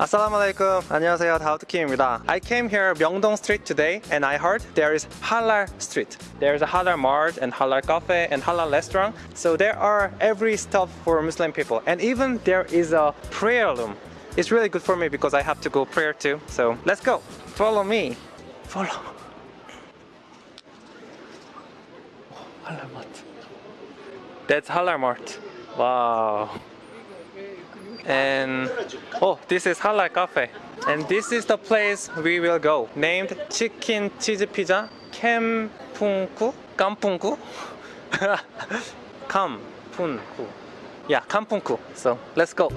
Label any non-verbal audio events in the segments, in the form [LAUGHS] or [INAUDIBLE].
Assalamualaikum. 안녕하세요. 다우트킴입니다. I came here Myeongdong Street today and I heard there is Halal Street. There's a Halal Mart and Halal Cafe and Halal restaurant. So there are every stuff for Muslim people and even there is a prayer room. It's really good for me because I have to go prayer too. So let's go. Follow me. Follow. Oh, Halal Mart. That's Halal Mart. Wow. And oh, this is Halal Cafe. And this is the place we will go. Named Chicken Cheese Pizza 캠풍쿠? 깜풍쿠? 캄푼쿠. Yeah, 캄풍쿠. So let's go.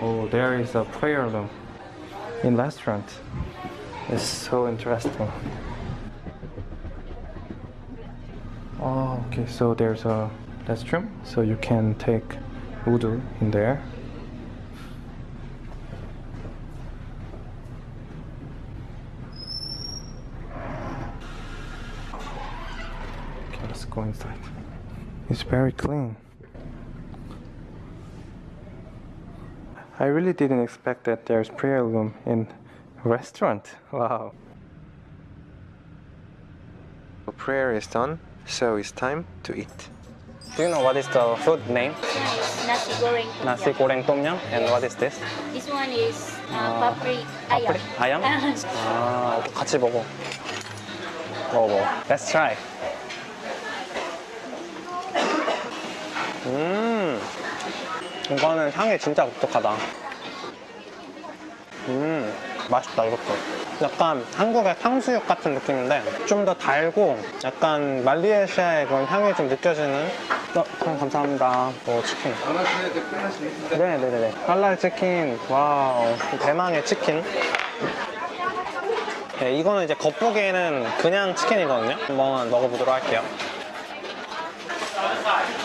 Oh, there is a prayer room in restaurant. It's so interesting. Oh, okay. So there's a restroom, so you can take wudu in there. Okay, let's go inside. It's very clean. I really didn't expect that there's prayer room in restaurant. Wow. Prayer is done, so it's time to eat. Do you know what is the food name? Nasi goreng tom Nasi yum. goreng tom yum. And what is this? This one is uh, 아, papri ayam. 아얌? [LAUGHS] 아, 같이 먹어. 먹어 먹어. Let's try. 음, 이거는 향이 진짜 독특하다. 음, 맛있다 이것도. 약간 한국의 탕수육 같은 느낌인데 좀 더 달고 약간 말리에시아의 그런 향이 좀 느껴지는. 어, 형 감사합니다. 오 치킨. 네네네네. 할랄 치킨. 와우. 대망의 치킨. 네, 이거는 이제 겉보기에는 그냥 치킨이거든요. 한번 먹어보도록 할게요.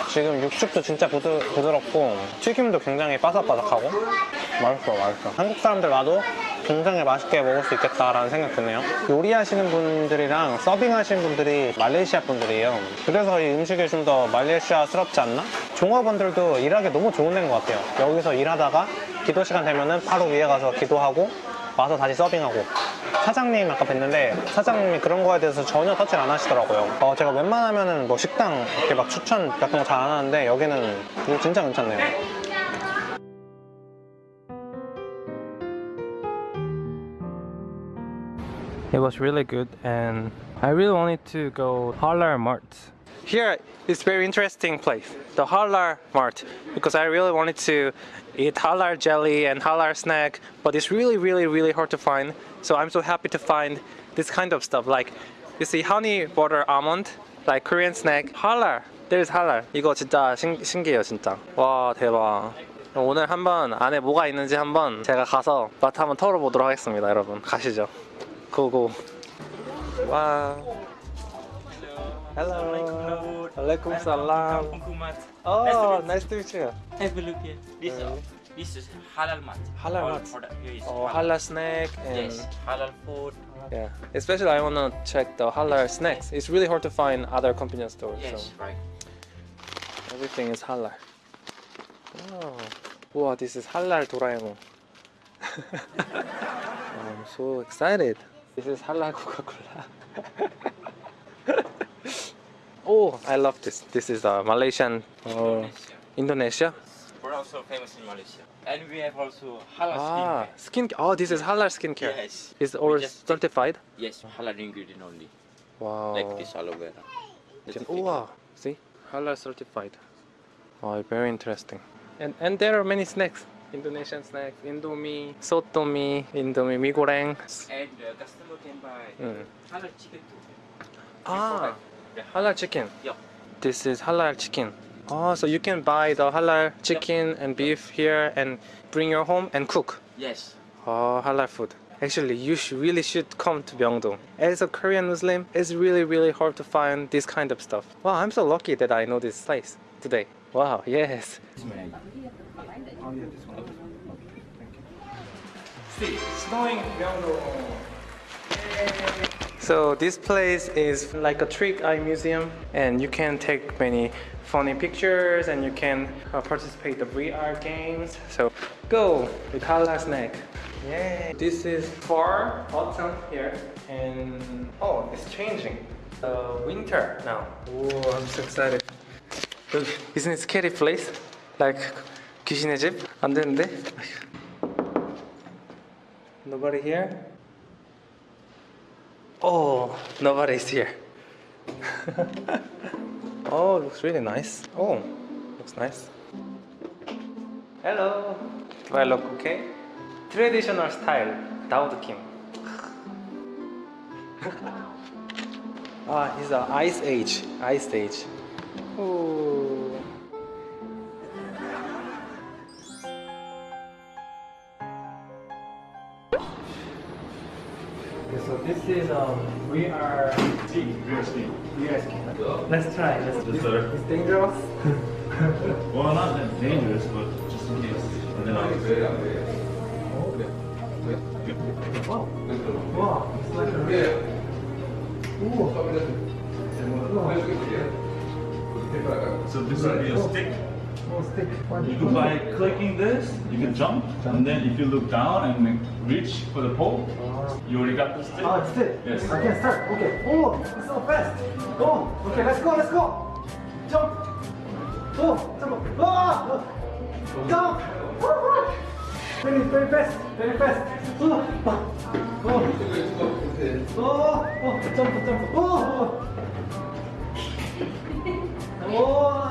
지금 육즙도 진짜 부드, 부드럽고 튀김도 굉장히 바삭바삭하고 맛있어 맛있어. 한국 사람들 와도 굉장히 맛있게 먹을 수 있겠다라는 생각 드네요. 요리하시는 분들이랑 서빙하시는 분들이 말레이시아 분들이에요. 그래서 이 음식이 좀 더 말레이시아스럽지 않나? 종업원들도 일하기 너무 좋은 데인 것 같아요. 여기서 일하다가 기도 시간 되면 은 바로 위에 가서 기도하고 와서 다시 서빙하고 사장님 아까 뵀는데 사장님이 그런 거에 대해서 전혀 터치를 안 하시더라고요 어, 제가 웬만하면은 뭐 식당 이렇게 막 추천 같은 거 잘 안 하는데 여기는 이거 진짜 괜찮네요 It was really good and I really wanted to go Halar Mart. Here is very interesting place, the Halar Mart, because I really wanted to eat Halar jelly and Halar snack, but it's really, really, really hard to find. So I'm so happy to find this kind of stuff. Like, you see honey butter almond, like Korean snack, Halar. There's Halar. 이거 진짜 신, 신기해요, 진짜. 와, 대박. 오늘 한번 안에 뭐가 있는지 한번 제가 가서 맛 한번 털어보도록 하겠습니다, 여러분. 가시죠. 고고. 와. Hello. Alaikum salam. Hukumat. Oh, nice to meet you. Have a look here. This, uh, this is halal mat. Halal All mat. product here is Oh, halal snack and Yes, halal food. yeah. Especially I wanna check the halal snacks. It's really hard to find other convenience stores. Yes, So right. everything is halal. Oh, Wow, this is halal Doraemon. [LAUGHS] I'm so excited. This is halal Coca-Cola. [LAUGHS] oh, I love this. This is a Malaysian uh, Indonesia. Indonesia. We're also famous in Malaysia. And we have also halal Ah, skin. skin. Oh, this is halal skincare. Yes. Is We all certified? Yes, halal ingredient only. Wow. Like this aloe vera. Certificate. wow. See, halal certified. Oh, very interesting. And and there are many snacks. Indonesian snacks, Indomie, Sotomi, Indomie mee goreng. And the customer can buy Mm. halal chicken too. Ah, The halal chicken. Yeah. This is halal chicken. Oh, so you can buy the halal chicken and beef here and bring your home and cook. Yes. Oh, halal food. Actually, you should, really should come to Myeongdong. As a Korean Muslim, it's really, really hard to find this kind of stuff. Wow, I'm so lucky that I know this place today. Wow, yes. Oh, yeah, this one. Okay, thank you. snowing Myeongdong. So this place is like a trick eye museum and you can take many funny pictures and you can uh, participate the VR games. So go with Hala Snack. Yay! This is for autumn here and oh it's changing. Uh, winter now. Oh I'm so excited. 여기, isn't it scary place? Like 귀신의 집? 안 되는데? Nobody here? Oh, nobody's here. [LAUGHS] oh, looks really nice. Oh, looks nice. Hello. Do I look okay? Traditional style, Daud Kim. [LAUGHS] ah, it's a ice age. Ice age. Ooh. This is um we are Ski, real ski. we are skiing. Let's try. Let's Yes, sir. It's dangerous. [LAUGHS] Well, not that dangerous, but just in case. And then I'll Wow. Wow. It's like a real. Ooh. So this will be a stick. Oh, stick. You can by clicking this, you can jump, and then if you look down and reach for the pole, you already got the stick. Oh, it's it. Yes. I can start. Okay. Oh, it's so fast. Oh, okay. Let's go. Let's go. Jump. Oh, jump. Oh, jump. Oh, very, very fast. Very fast. Oh, oh, oh, oh, oh, jump, jump. Oh, oh. [LAUGHS] Oh,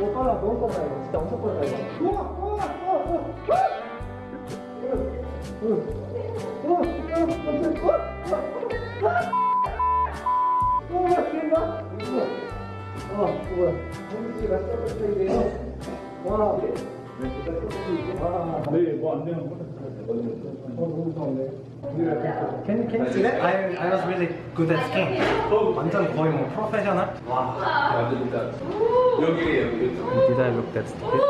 오 빨라 너무 빨라 이거 진짜 엄청 빨라 이거 우와 우와 우와 우와 우와 우와 우와 와 뭐야 공기 네, 뭐안 되는 거. Can, can you see that? I, I was really good at skiing. 완전 거의 뭐 프로페셔널? 와. Did I look that stupid?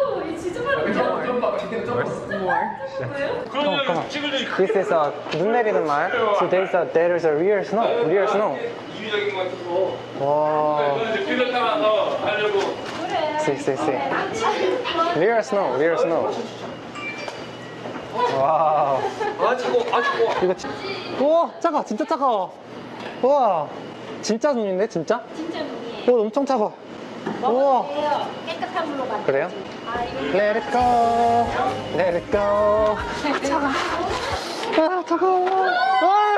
Come on, come on. This is a 눈 내리는 말. So there's a there is a real snow, real snow. 와. 필러 타면서 하려고 See, see, see. Real snow, real snow. 와우. 아 차고 아 차고 이거 진... 우와 작아 진짜 차가워 우와 진짜 눈인데 진짜? 진짜 눈이에요. 오 엄청 차가워 우와. 깨끗한 물로 만든. 그래요? 아 이거 Let it go Let it go 아 차가 아 차가워 아.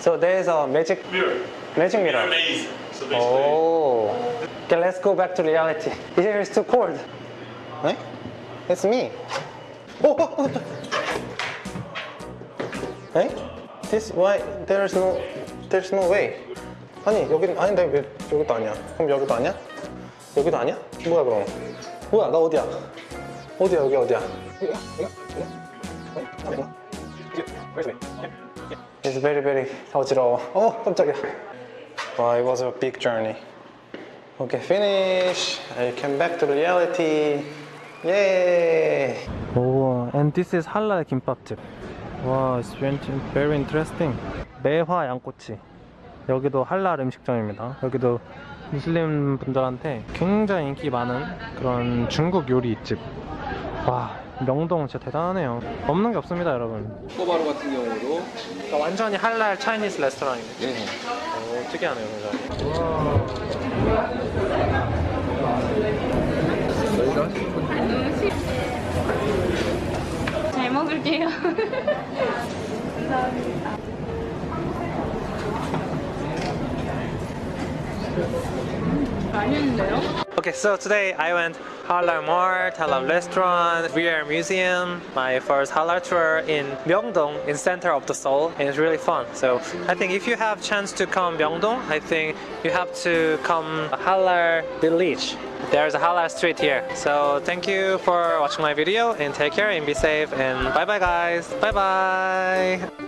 So there's a magic Mirror. Magic mirror Amazing. So basically, Oh Okay let's go back to reality Here is too cold 네? It's me 오, 오, 오. 에? This why there's no there's no way. 아니 여기는 아닌데 왜 여기도 아니야? 그럼 여기도 아니야? 여기도 아니야? 뭐야 그럼? 뭐야 나 어디야? 어디야 여기 어디야? It's very very 어지러워. 어 깜짝이야. 와 it was a big journey. Okay finish. I came back to reality. Yay! 오, and this is 할랄 김밥집. 와, it's very, interesting. 매화 양꼬치. 여기도 할랄 음식점입니다. 여기도 무슬림 분들한테 굉장히 인기 많은 그런 중국 요리집. 와, 명동 진짜 대단하네요. 없는 게 없습니다, 여러분. 꼬바로 같은 경우도 그러니까 완전히 할랄 차이니스 레스토랑이네. 네. 오, 특이하네요, 굉장히. 잘 먹을게요. [LAUGHS] 맛있는데요? Okay, so today I went Halal Mart, Halal Restaurant, VR Museum, my first Halal tour in Myeongdong, in center of the Seoul, and it's really fun. So I think if you have chance to come Myeongdong, I think you have to come Halal Village. There's a Halal street here. So thank you for watching my video and take care and be safe and bye bye guys. Bye bye.